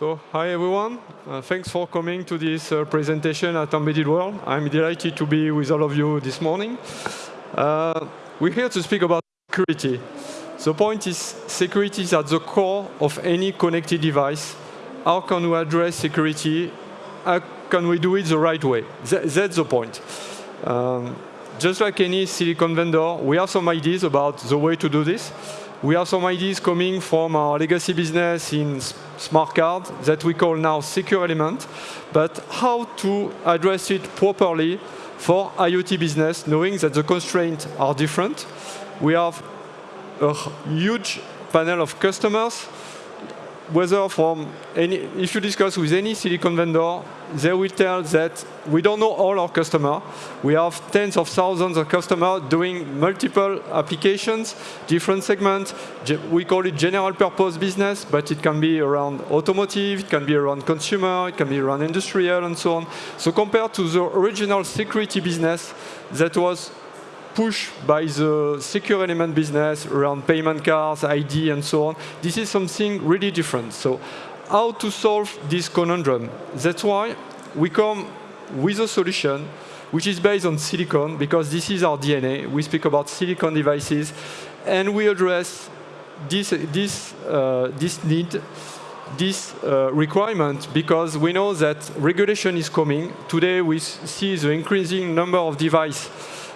So, hi everyone. Uh, thanks for coming to this uh, presentation at Embedded World. I'm delighted to be with all of you this morning. Uh, we're here to speak about security. The point is security is at the core of any connected device. How can we address security? How can we do it the right way? Th that's the point. Um, just like any silicon vendor, we have some ideas about the way to do this. We have some ideas coming from our legacy business in smart card that we call now secure element, but how to address it properly for IoT business, knowing that the constraints are different. We have a huge panel of customers whether from any, if you discuss with any silicon vendor, they will tell that we don't know all our customers. We have tens of thousands of customers doing multiple applications, different segments. We call it general purpose business, but it can be around automotive, it can be around consumer, it can be around industrial, and so on. So compared to the original security business that was push by the secure element business around payment cards, ID, and so on. This is something really different. So how to solve this conundrum? That's why we come with a solution which is based on silicon, because this is our DNA. We speak about silicon devices, and we address this, this, uh, this need, this uh, requirement, because we know that regulation is coming. Today, we see the increasing number of devices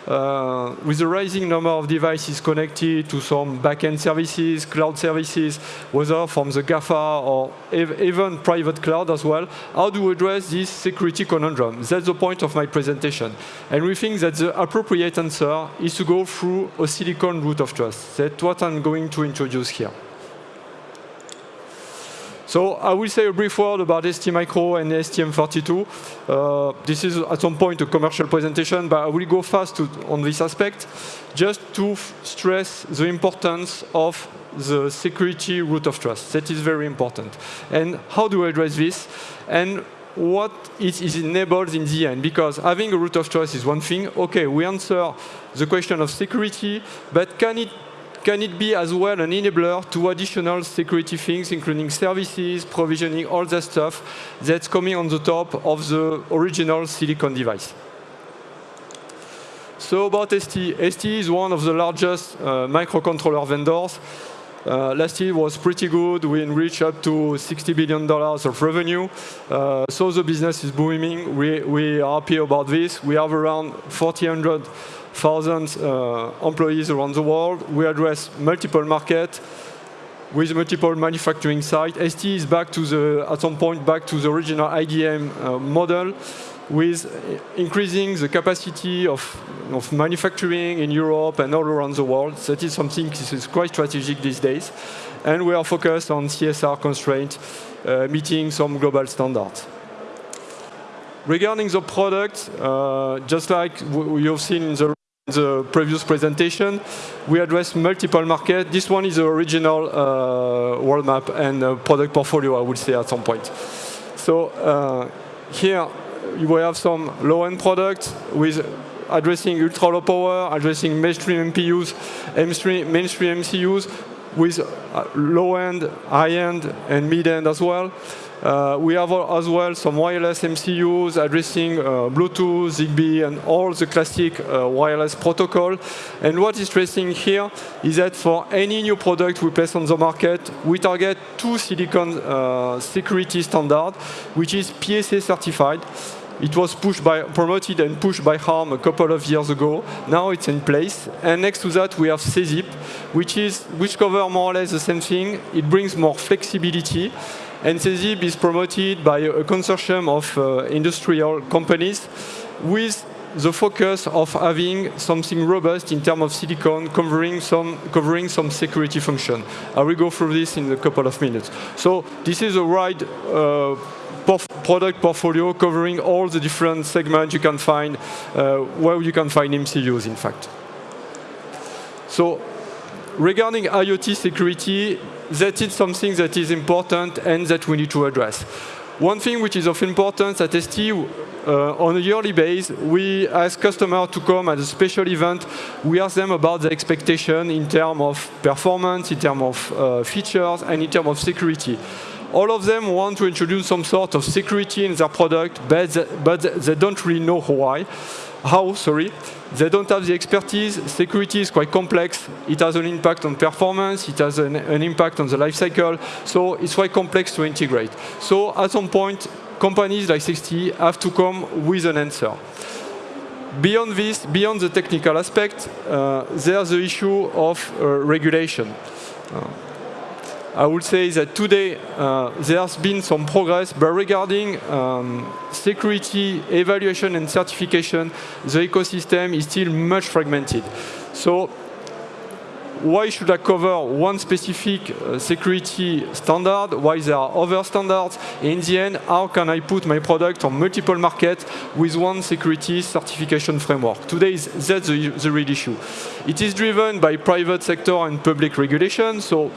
uh, with the rising number of devices connected to some backend services, cloud services, whether from the GAFA or ev even private cloud as well, how do we address this security conundrum? That's the point of my presentation. And we think that the appropriate answer is to go through a silicon root of trust. That's what I'm going to introduce here. So I will say a brief word about STMicro and STM32. Uh, this is at some point a commercial presentation, but I will go fast to, on this aspect, just to stress the importance of the security root of trust. That is very important. And how do I address this? And what it is enabled in the end. Because having a root of trust is one thing. OK, we answer the question of security, but can it can it be as well an enabler to additional security things, including services, provisioning, all that stuff that's coming on the top of the original silicon device? So about ST, ST is one of the largest uh, microcontroller vendors. Uh, last year was pretty good. We reached up to $60 billion of revenue. Uh, so the business is booming. We, we are happy about this. We have around 4,000 thousand uh, employees around the world. We address multiple markets with multiple manufacturing sites. ST is back to the, at some point, back to the original IDM uh, model with increasing the capacity of, of manufacturing in Europe and all around the world. That is something that is quite strategic these days. And we are focused on CSR constraints, uh, meeting some global standards. Regarding the product, uh, just like you've seen in the the previous presentation, we address multiple markets. This one is the original uh, world map and uh, product portfolio, I would say, at some point. So uh, here we have some low-end products with addressing ultra-low power, addressing mainstream MPUs, mainstream, mainstream MCUs, with uh, low-end, high-end, and mid-end as well. Uh, we have as well some wireless MCUs addressing uh, Bluetooth, Zigbee, and all the classic uh, wireless protocol. And what is interesting here is that for any new product we place on the market, we target two silicon uh, security standards, which is PSA certified. It was pushed by, promoted and pushed by ARM a couple of years ago. Now it's in place. And next to that, we have SESIP, which, is, which covers more or less the same thing. It brings more flexibility. And SESIP is promoted by a consortium of uh, industrial companies with the focus of having something robust in terms of silicon covering some, covering some security function. I will go through this in a couple of minutes. So this is a wide uh, product portfolio covering all the different segments you can find, uh, where you can find MCUs, in fact. So regarding IoT security, that is something that is important and that we need to address. One thing which is of importance at ST, uh, on a yearly basis, we ask customers to come at a special event. We ask them about the expectation in terms of performance, in terms of uh, features, and in terms of security. all of them want to introduce some sort of security in their product, but, but they don't really know why. How, sorry. They don't have the expertise. Security is quite complex. It has an impact on performance. It has an, an impact on the life cycle. So it's quite complex to integrate. So at some point, companies like ST have to come with an answer. Beyond this, beyond the technical aspect, uh, there's the issue of uh, regulation. Uh, I would say that today uh, there's been some progress, but regarding um, security, evaluation and certification, the ecosystem is still much fragmented. So why should I cover one specific uh, security standard? Why there are other standards? In the end, how can I put my product on multiple markets with one security certification framework? Today, is, that's the, the real issue. It is driven by private sector and public regulation, so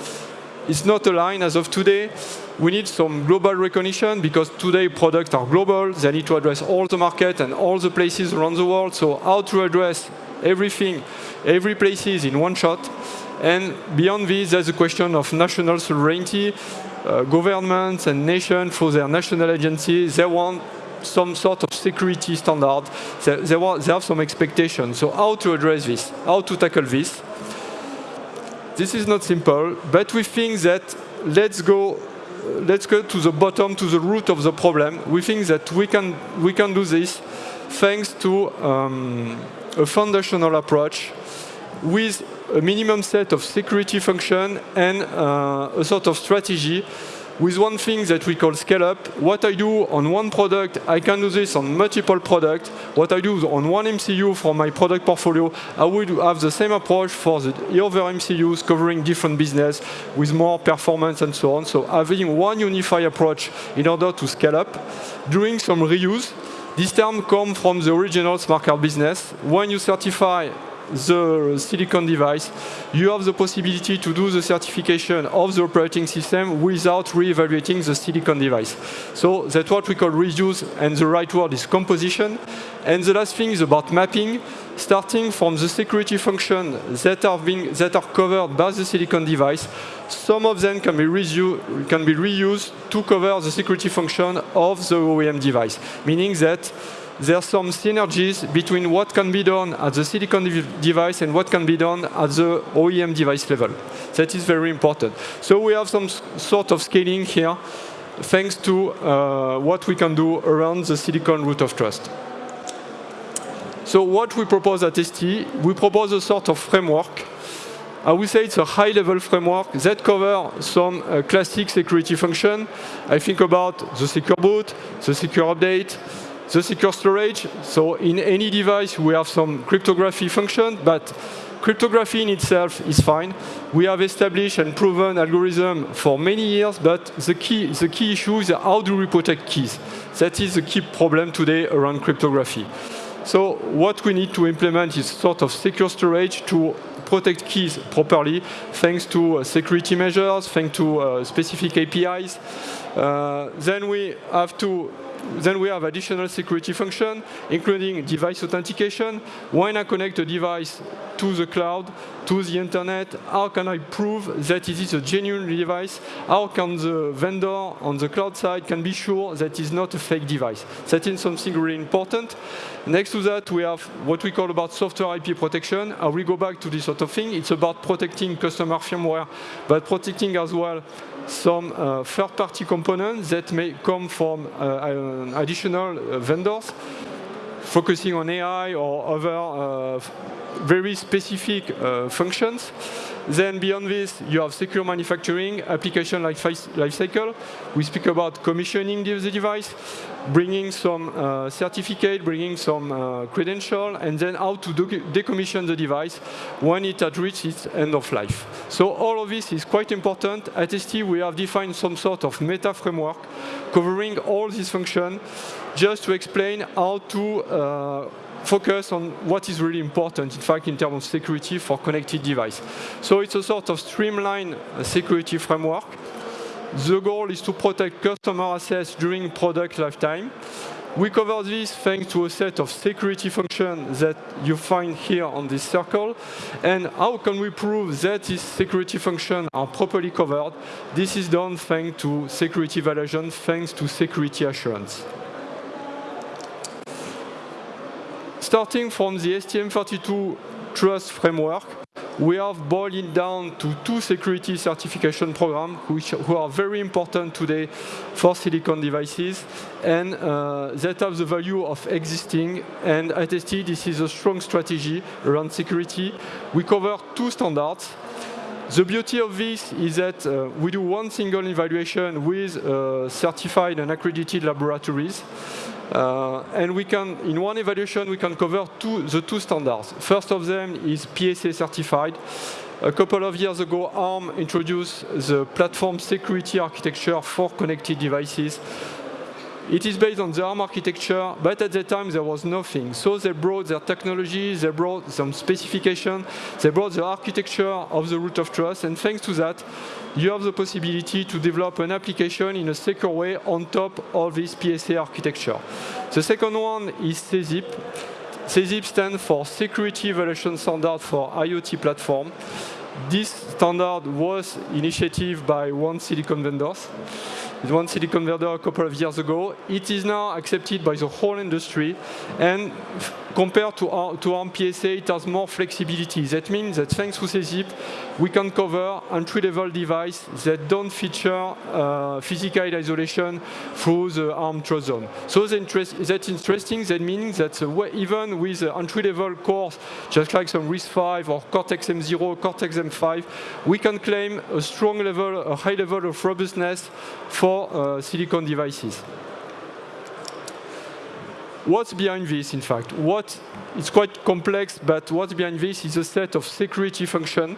it's not aligned as of today. We need some global recognition because today products are global. They need to address all the market and all the places around the world. So how to address everything, every places in one shot. And beyond this, there's a question of national sovereignty. Uh, governments and nations, through their national agencies, they want some sort of security standard. They, they, want, they have some expectations. So how to address this? How to tackle this? This is not simple, but we think that let's go let's go to the bottom, to the root of the problem. We think that we can, we can do this thanks to um, a foundational approach with a minimum set of security function and uh, a sort of strategy with one thing that we call scale up. What I do on one product, I can do this on multiple products. What I do on one MCU for my product portfolio, I would have the same approach for the other MCUs covering different business with more performance and so on. So having one unified approach in order to scale up, doing some reuse. This term comes from the original smart card business. When you certify the silicon device, you have the possibility to do the certification of the operating system without re-evaluating the silicon device. So that's what we call reuse, and the right word is composition. And the last thing is about mapping, starting from the security function that are, being, that are covered by the silicon device. Some of them can be, can be reused to cover the security function of the OEM device, meaning that there are some synergies between what can be done at the silicon device and what can be done at the OEM device level. That is very important. So we have some sort of scaling here thanks to uh, what we can do around the silicon root of trust. So what we propose at ST, we propose a sort of framework. I would say it's a high-level framework that covers some uh, classic security function. I think about the secure boot, the secure update, the secure storage, so in any device we have some cryptography function, but cryptography in itself is fine. We have established and proven algorithm for many years, but the key, the key issue is how do we protect keys? That is the key problem today around cryptography. So what we need to implement is sort of secure storage to protect keys properly, thanks to uh, security measures, thanks to uh, specific APIs. Uh, then we have to then we have additional security function, including device authentication. When I connect a device to the cloud, to the internet, how can I prove that it is a genuine device? How can the vendor on the cloud side can be sure that it's not a fake device? That is something really important. Next to that, we have what we call about software IP protection. I will go back to this sort of thing. It's about protecting customer firmware, but protecting as well some uh, third-party components that may come from uh, additional uh, vendors focusing on AI or other uh, very specific uh, functions. Then beyond this, you have secure manufacturing, application life, life cycle. We speak about commissioning the device, bringing some uh, certificate, bringing some uh, credential, and then how to decommission the device when it has reached its end of life. So all of this is quite important. At ST, we have defined some sort of meta framework covering all these functions just to explain how to uh, focus on what is really important, in fact, in terms of security for connected device. So it's a sort of streamlined uh, security framework. The goal is to protect customer assets during product lifetime. We cover this thanks to a set of security functions that you find here on this circle. And how can we prove that these security functions are properly covered? This is done thanks to security evaluation, thanks to security assurance. Starting from the STM32 Trust framework, we have boiled it down to two security certification programs, which who are very important today for silicon devices, and uh, that have the value of existing. And at ST, this is a strong strategy around security. We cover two standards. The beauty of this is that uh, we do one single evaluation with uh, certified and accredited laboratories. Uh, and we can, in one evaluation, we can cover two, the two standards. First of them is PSA certified. A couple of years ago, ARM introduced the platform security architecture for connected devices. It is based on the ARM architecture, but at that time there was nothing. So they brought their technology, they brought some specification, they brought the architecture of the root of trust, and thanks to that, you have the possibility to develop an application in a secure way on top of this PSA architecture. The second one is SESIP. SESIP stands for Security Evaluation Standard for IoT Platform. This standard was initiated by one silicon vendors one silicon vendor a couple of years ago. It is now accepted by the whole industry, and compared to, to ARM PSA, it has more flexibility. That means that thanks to SESIP, we can cover entry-level devices that don't feature uh, physical isolation through the ARM trust zone. So that's interesting. That means that even with entry-level cores, just like some RISC-V or Cortex-M0, Cortex-M5, we can claim a strong level, a high level of robustness for uh, silicon devices. What's behind this, in fact? What, it's quite complex, but what's behind this is a set of security functions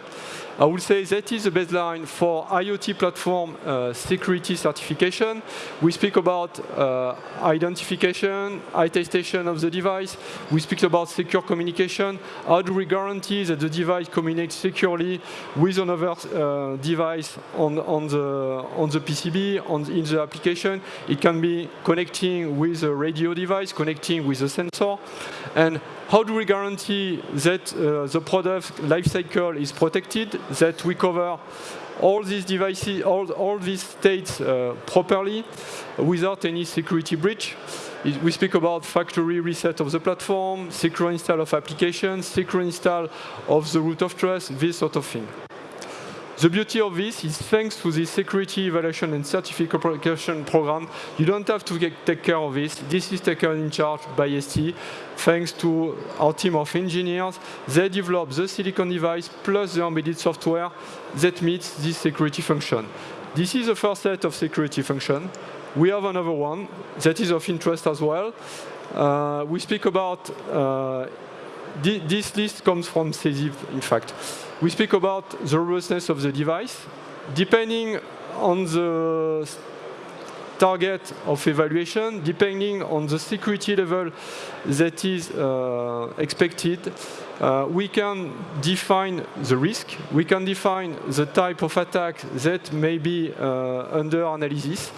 I would say that is the baseline for IoT platform uh, security certification. We speak about uh, identification, attestation of the device. We speak about secure communication. How do we guarantee that the device communicates securely with another uh, device on, on, the, on the PCB, on the, in the application? It can be connecting with a radio device, connecting with a sensor. And how do we guarantee that uh, the product lifecycle is protected, that we cover all these devices, all, all these states uh, properly without any security breach? We speak about factory reset of the platform, secure install of applications, secure install of the root of trust, this sort of thing. The beauty of this is thanks to the security evaluation and certification program, you don't have to get, take care of this. This is taken in charge by ST. Thanks to our team of engineers, they develop the silicon device plus the embedded software that meets this security function. This is the first set of security function. We have another one that is of interest as well. Uh, we speak about, uh, this list comes from SESIP, in fact we speak about the robustness of the device. Depending on the target of evaluation, depending on the security level that is uh, expected, uh, we can define the risk, we can define the type of attack that may be uh, under analysis.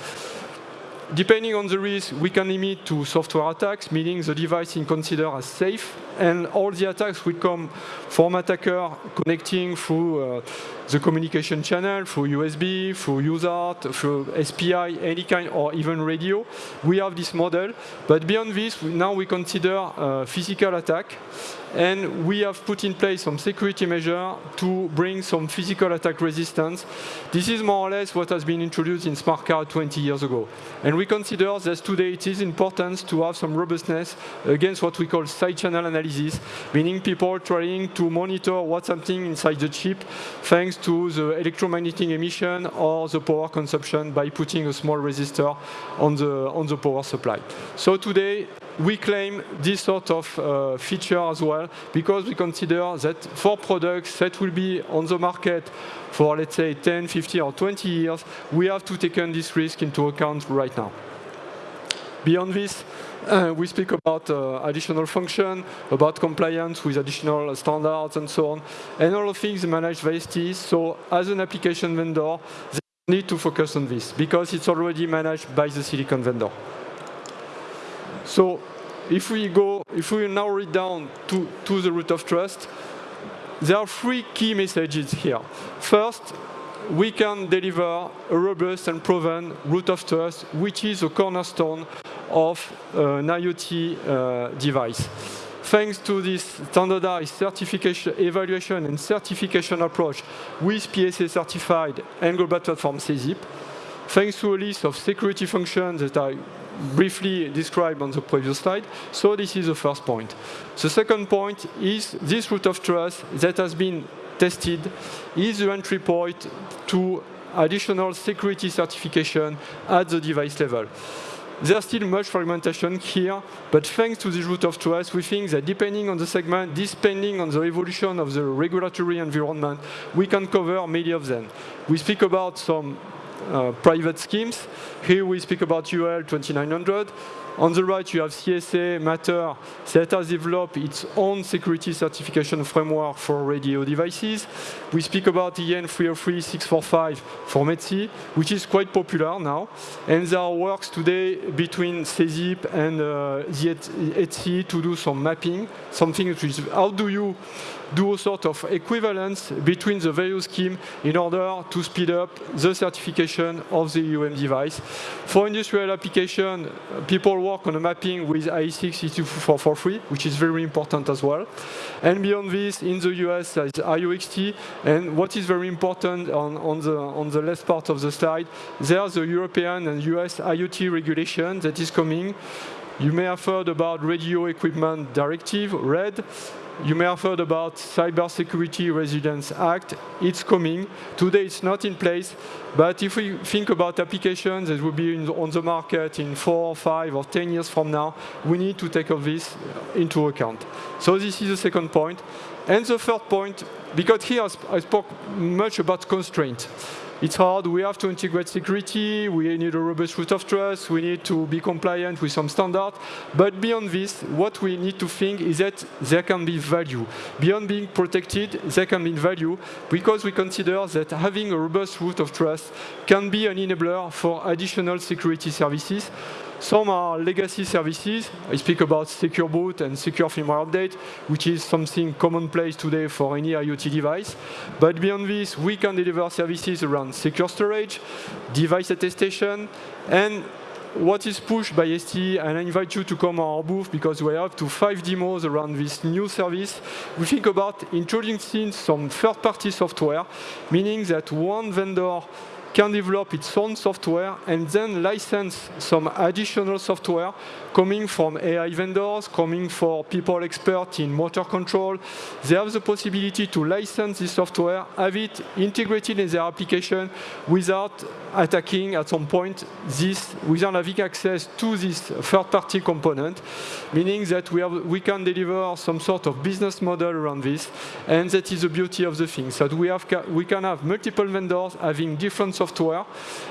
Depending on the risk, we can limit to software attacks, meaning the device is considered as safe, and all the attacks will come from attacker connecting through uh, the communication channel, through USB, through UART, through SPI, any kind, or even radio. We have this model, but beyond this, now we consider uh, physical attack, and we have put in place some security measure to bring some physical attack resistance. This is more or less what has been introduced in smart card 20 years ago. And we consider that today it is important to have some robustness against what we call side channel analysis, meaning people trying to monitor what's happening inside the chip thanks to the electromagnetic emission or the power consumption by putting a small resistor on the, on the power supply. So today, we claim this sort of uh, feature as well because we consider that for products that will be on the market for, let's say, 10, 50, or 20 years, we have to take this risk into account right now. Beyond this, uh, we speak about uh, additional function, about compliance with additional standards and so on, and all of things managed by ST. So as an application vendor, they need to focus on this because it's already managed by the silicon vendor. So if we go, if we narrow it down to, to the root of trust, there are three key messages here. First, we can deliver a robust and proven root of trust, which is a cornerstone of an IoT uh, device. Thanks to this standardized certification, evaluation and certification approach with PSA certified and global platform SESIP, thanks to a list of security functions that I briefly described on the previous slide. So this is the first point. The second point is this root of trust that has been tested is the entry point to additional security certification at the device level. There's still much fragmentation here, but thanks to this root of trust, we think that depending on the segment, depending on the evolution of the regulatory environment, we can cover many of them. We speak about some uh, private schemes. Here we speak about UL 2900. On the right, you have CSA Matter that has developed its own security certification framework for radio devices. We speak about EN 303-645 for ETSI, which is quite popular now. And there are works today between SESIP and uh, the ETSI to do some mapping, something which is how do you do a sort of equivalence between the various schemes in order to speed up the certification of the UM device. For industrial application, people work on a mapping with IEC 62443, which is very important as well. And beyond this, in the US, there is IOXT, and what is very important on, on, the, on the left part of the slide, there's the European and US IoT regulation that is coming. You may have heard about Radio Equipment Directive, RED, you may have heard about Cybersecurity Resilience Act. It's coming. Today it's not in place, but if we think about applications that will be on the market in four, five, or 10 years from now, we need to take all this into account. So this is the second point. And the third point, because here I spoke much about constraint. It's hard, we have to integrate security, we need a robust root of trust, we need to be compliant with some standards. But beyond this, what we need to think is that there can be value. Beyond being protected, there can be value because we consider that having a robust root of trust can be an enabler for additional security services some are legacy services. I speak about Secure Boot and Secure Firmware Update, which is something commonplace today for any IoT device. But beyond this, we can deliver services around secure storage, device attestation, and what is pushed by ST, and I invite you to come on our booth because we have to five demos around this new service. We think about introducing some third-party software, meaning that one vendor can develop its own software and then license some additional software coming from AI vendors, coming for people expert in motor control. They have the possibility to license this software, have it integrated in their application without attacking at some point this, without having access to this third-party component, meaning that we, have, we can deliver some sort of business model around this, and that is the beauty of the thing, so that we, have, we can have multiple vendors having different software,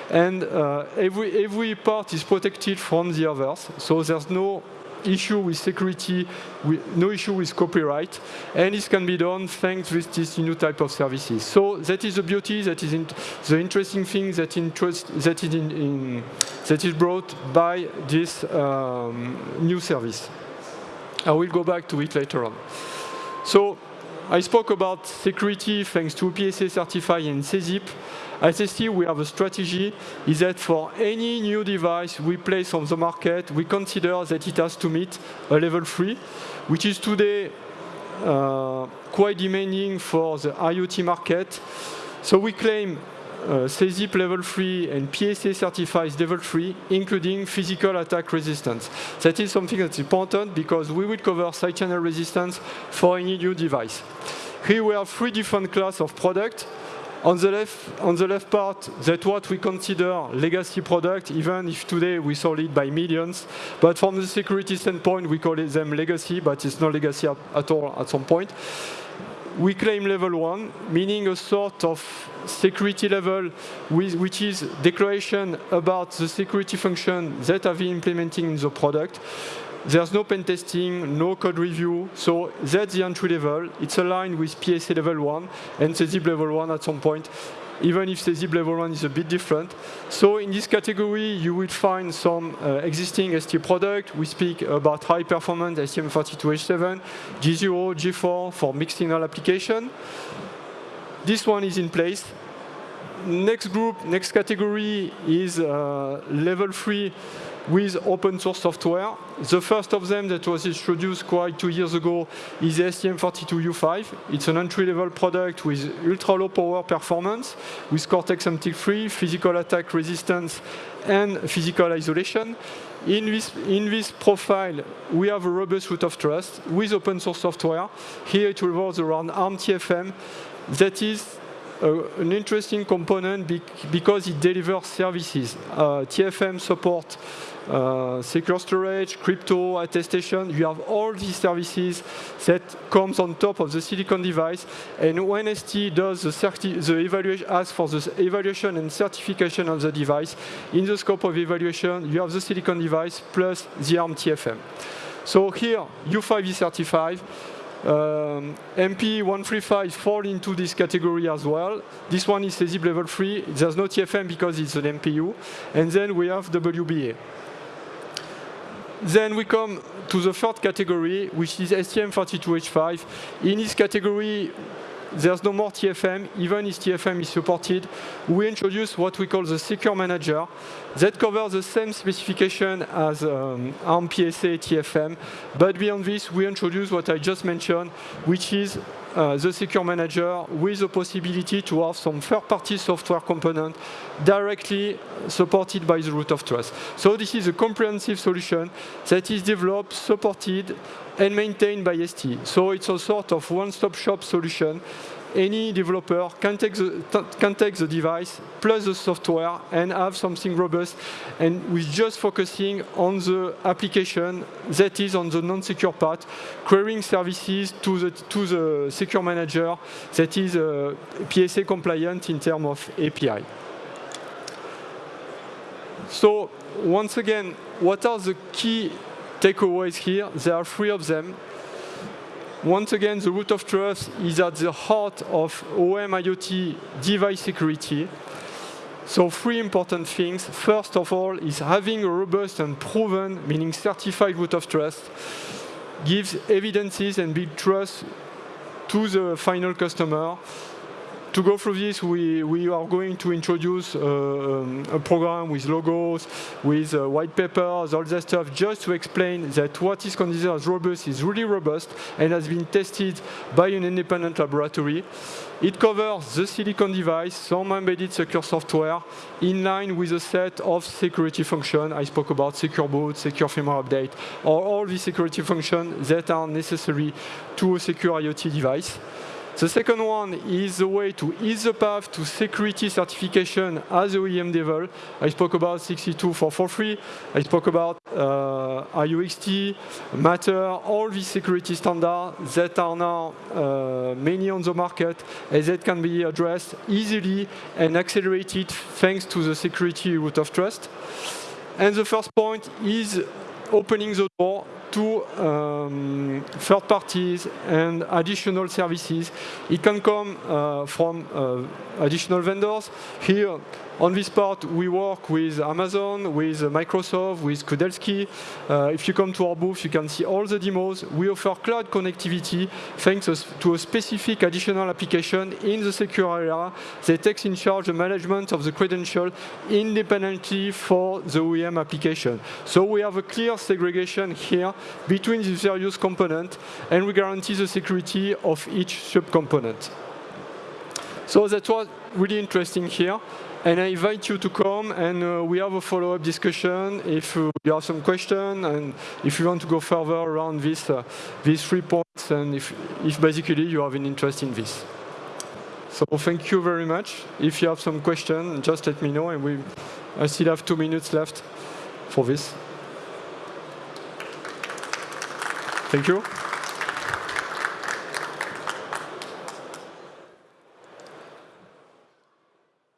and uh, every, every part is protected from the others, so there's no issue with security, no issue with copyright, and this can be done thanks to this new type of services. So that is the beauty, that is in, the interesting thing that, interest, that, is in, in, that is brought by this um, new service. I will go back to it later on. So I spoke about security thanks to PSA Certify and SESIP. At ST, we have a strategy, is that for any new device we place on the market, we consider that it has to meet a level 3, which is today uh, quite demanding for the IoT market. So we claim uh, SESIP level 3 and PSA certifies level 3, including physical attack resistance. That is something that's important because we will cover side channel resistance for any new device. Here we have three different classes of product. On the left, on the left part, that's what we consider legacy product, even if today we sold it by millions. But from the security standpoint, we call them legacy, but it's not legacy at, at all at some point. We claim level one, meaning a sort of security level with, which is declaration about the security function that have been implementing in the product. There's no pen testing, no code review, so that's the entry level. It's aligned with PSA level 1 and SESIP level 1 at some point. even if SESIP level 1 is a bit different. So in this category, you will find some uh, existing ST product. We speak about high performance STM32H7, G0, G4 for mixed signal application. This one is in place. Next group, next category is uh, level 3 with open source software. The first of them that was introduced quite two years ago is the STM32U5. It's an entry-level product with ultra-low power performance, with Cortex-M3, physical attack resistance, and physical isolation. In this, in this profile, we have a robust root of trust with open source software. Here it revolves around ARM TFM. That is uh, an interesting component because it delivers services. Uh, TFM support uh, secure storage, crypto, attestation. You have all these services that comes on top of the silicon device. And when ST does the, the evaluation, asks for the evaluation and certification of the device, in the scope of evaluation, you have the silicon device plus the ARM TFM. So here, U5 is certified. Um, MP135 fall into this category as well. This one is SESIP level 3. There's no TFM because it's an MPU. And then we have WBA. Then we come to the third category, which is STM32H5. In this category, there's no more TFM, even if TFM is supported. We introduce what we call the Secure Manager that covers the same specification as um, ARM PSA TFM, but beyond this, we introduce what I just mentioned, which is uh, the Secure Manager with the possibility to have some third-party software component directly supported by the root of trust. So this is a comprehensive solution that is developed, supported, and maintained by ST. So it's a sort of one-stop shop solution any developer can take, the, can take the device plus the software and have something robust and with just focusing on the application that is on the non-secure part, querying services to the, to the secure manager that is uh, PSA compliant in terms of API. So once again, what are the key takeaways here? There are three of them. Once again, the root of trust is at the heart of OEM IoT device security. So three important things. First of all is having a robust and proven, meaning certified root of trust, gives evidences and build trust to the final customer to go through this, we, we are going to introduce uh, um, a program with logos, with uh, white papers, all that stuff, just to explain that what is considered as robust is really robust and has been tested by an independent laboratory. It covers the silicon device, some embedded secure software, in line with a set of security functions. I spoke about secure boot, secure firmware update, or all the security functions that are necessary to a secure IoT device. The second one is the way to ease the path to security certification as OEM level. I spoke about 62443. I spoke about uh, IOXT, Matter, all these security standards that are now uh, many on the market and that can be addressed easily and accelerated thanks to the security root of trust. And the first point is opening the door to um, third parties and additional services. It can come uh, from uh, additional vendors. Here, on this part, we work with Amazon, with Microsoft, with Kudelski. Uh, if you come to our booth, you can see all the demos. We offer cloud connectivity thanks to a specific additional application in the secure area that takes in charge the management of the credential independently for the OEM application. So we have a clear segregation here between the various components, and we guarantee the security of each subcomponent. So that was really interesting here. And I invite you to come and uh, we have a follow-up discussion if uh, you have some questions and if you want to go further around this, uh, these three points and if, if basically you have an interest in this. So thank you very much. If you have some questions, just let me know and we, I still have two minutes left for this. Thank you.